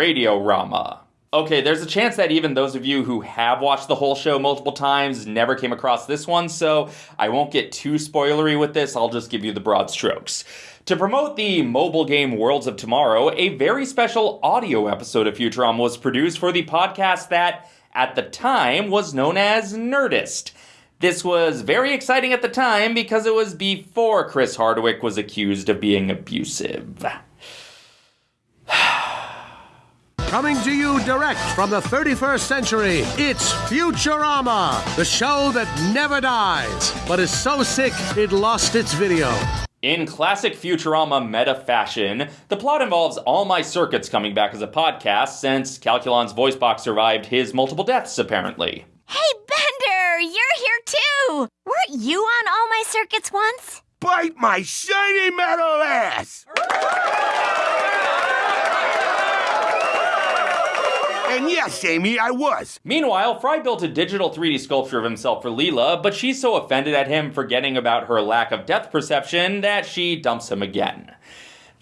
Radiorama. Okay, there's a chance that even those of you who have watched the whole show multiple times never came across this one, so I won't get too spoilery with this, I'll just give you the broad strokes. To promote the mobile game Worlds of Tomorrow, a very special audio episode of Futurama was produced for the podcast that, at the time, was known as Nerdist. This was very exciting at the time because it was before Chris Hardwick was accused of being abusive. Coming to you direct from the 31st century, it's Futurama, the show that never dies, but is so sick it lost its video. In classic Futurama meta fashion, the plot involves All My Circuits coming back as a podcast since Calculon's voice box survived his multiple deaths, apparently. Hey, Bender, you're here too! Weren't you on All My Circuits once? Bite my shiny metal ass! And yes, Amy, I was. Meanwhile, Fry built a digital 3D sculpture of himself for Leela, but she's so offended at him forgetting about her lack of depth perception that she dumps him again.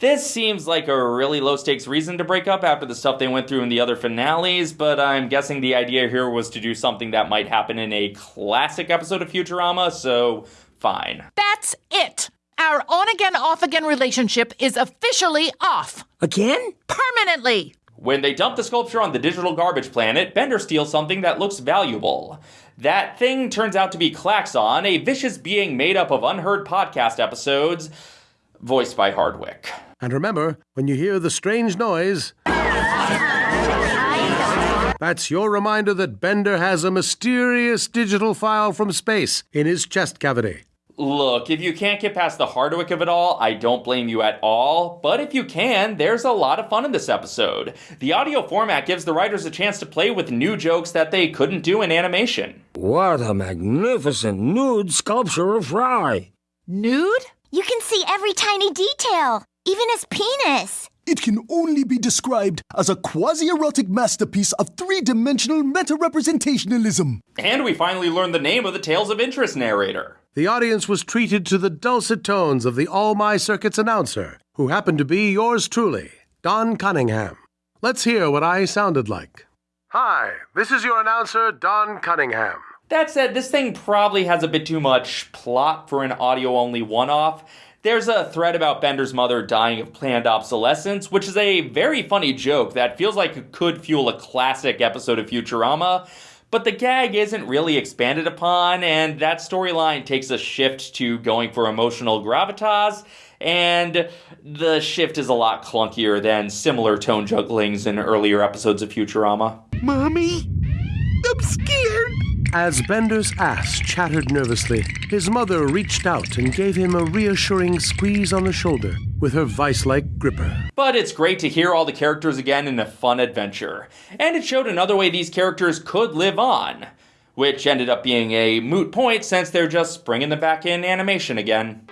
This seems like a really low stakes reason to break up after the stuff they went through in the other finales, but I'm guessing the idea here was to do something that might happen in a classic episode of Futurama, so fine. That's it. Our on again, off again relationship is officially off. Again? Permanently. When they dump the sculpture on the digital garbage planet, Bender steals something that looks valuable. That thing turns out to be Klaxon, a vicious being made up of unheard podcast episodes, voiced by Hardwick. And remember, when you hear the strange noise, that's your reminder that Bender has a mysterious digital file from space in his chest cavity. Look, if you can't get past the Hardwick of it all, I don't blame you at all. But if you can, there's a lot of fun in this episode. The audio format gives the writers a chance to play with new jokes that they couldn't do in animation. What a magnificent nude sculpture of Fry! Nude? You can see every tiny detail, even his penis. It can only be described as a quasi erotic masterpiece of three dimensional meta representationalism. And we finally learned the name of the Tales of Interest narrator. The audience was treated to the dulcet tones of the All My Circuits announcer, who happened to be yours truly, Don Cunningham. Let's hear what I sounded like. Hi, this is your announcer, Don Cunningham. That said, this thing probably has a bit too much plot for an audio only one off. There's a thread about Bender's mother dying of planned obsolescence, which is a very funny joke that feels like it could fuel a classic episode of Futurama. But the gag isn't really expanded upon, and that storyline takes a shift to going for emotional gravitas, and the shift is a lot clunkier than similar tone jugglings in earlier episodes of Futurama. Mommy? As Bender's ass chattered nervously, his mother reached out and gave him a reassuring squeeze on the shoulder with her vice like gripper. But it's great to hear all the characters again in a fun adventure. And it showed another way these characters could live on, which ended up being a moot point since they're just bringing them back in animation again.